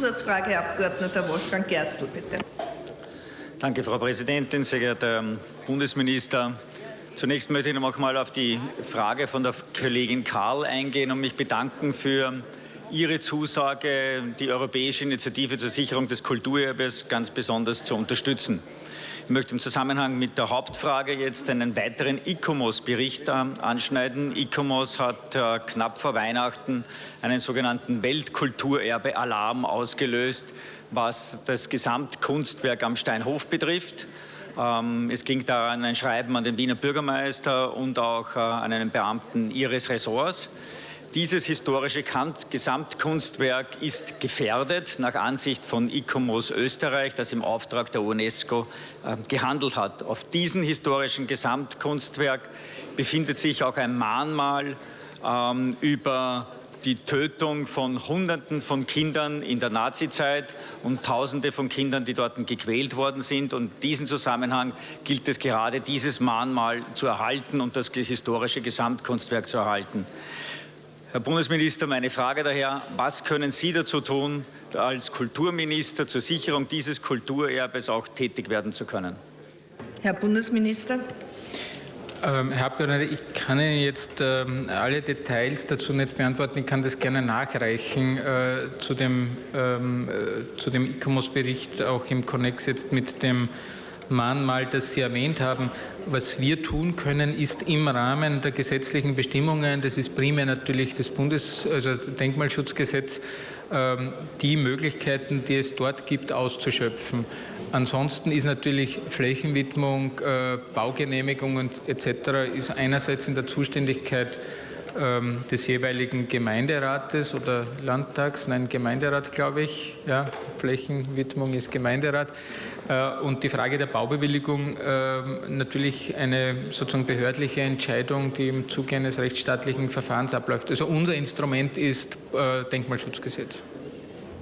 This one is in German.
Zusatzfrage, Herr Abgeordneter Wolfgang Gerstl, bitte. Danke, Frau Präsidentin, sehr geehrter Bundesminister. Zunächst möchte ich noch mal auf die Frage von der Kollegin Karl eingehen und mich bedanken für Ihre Zusage, die europäische Initiative zur Sicherung des Kulturerbes ganz besonders zu unterstützen. Ich möchte im Zusammenhang mit der Hauptfrage jetzt einen weiteren ICOMOS-Bericht äh, anschneiden. ICOMOS hat äh, knapp vor Weihnachten einen sogenannten Weltkulturerbe-Alarm ausgelöst, was das Gesamtkunstwerk am Steinhof betrifft. Ähm, es ging daran ein Schreiben an den Wiener Bürgermeister und auch äh, an einen Beamten ihres Ressorts. Dieses historische Gesamtkunstwerk ist gefährdet nach Ansicht von ICOMOS Österreich, das im Auftrag der UNESCO äh, gehandelt hat. Auf diesem historischen Gesamtkunstwerk befindet sich auch ein Mahnmal ähm, über die Tötung von Hunderten von Kindern in der Nazizeit und Tausende von Kindern, die dort gequält worden sind. Und in diesem Zusammenhang gilt es gerade, dieses Mahnmal zu erhalten und das historische Gesamtkunstwerk zu erhalten. Herr Bundesminister, meine Frage daher, was können Sie dazu tun, als Kulturminister zur Sicherung dieses Kulturerbes auch tätig werden zu können? Herr Bundesminister. Ähm, Herr Abgeordneter, ich kann Ihnen jetzt ähm, alle Details dazu nicht beantworten. Ich kann das gerne nachreichen äh, zu dem, ähm, äh, dem ICOMOS-Bericht, auch im Konnex jetzt mit dem Mahnmal, das Sie erwähnt haben. Was wir tun können, ist im Rahmen der gesetzlichen Bestimmungen, das ist primär natürlich das Bundes-, also Denkmalschutzgesetz, ähm, die Möglichkeiten, die es dort gibt, auszuschöpfen. Ansonsten ist natürlich Flächenwidmung, äh, Baugenehmigungen etc. ist einerseits in der Zuständigkeit ähm, des jeweiligen Gemeinderates oder Landtags, nein, Gemeinderat, glaube ich. Ja, Flächenwidmung ist Gemeinderat. Äh, und die Frage der Baubewilligung ähm, natürlich eine sozusagen behördliche Entscheidung, die im Zuge eines rechtsstaatlichen Verfahrens abläuft. Also unser Instrument ist äh, Denkmalschutzgesetz.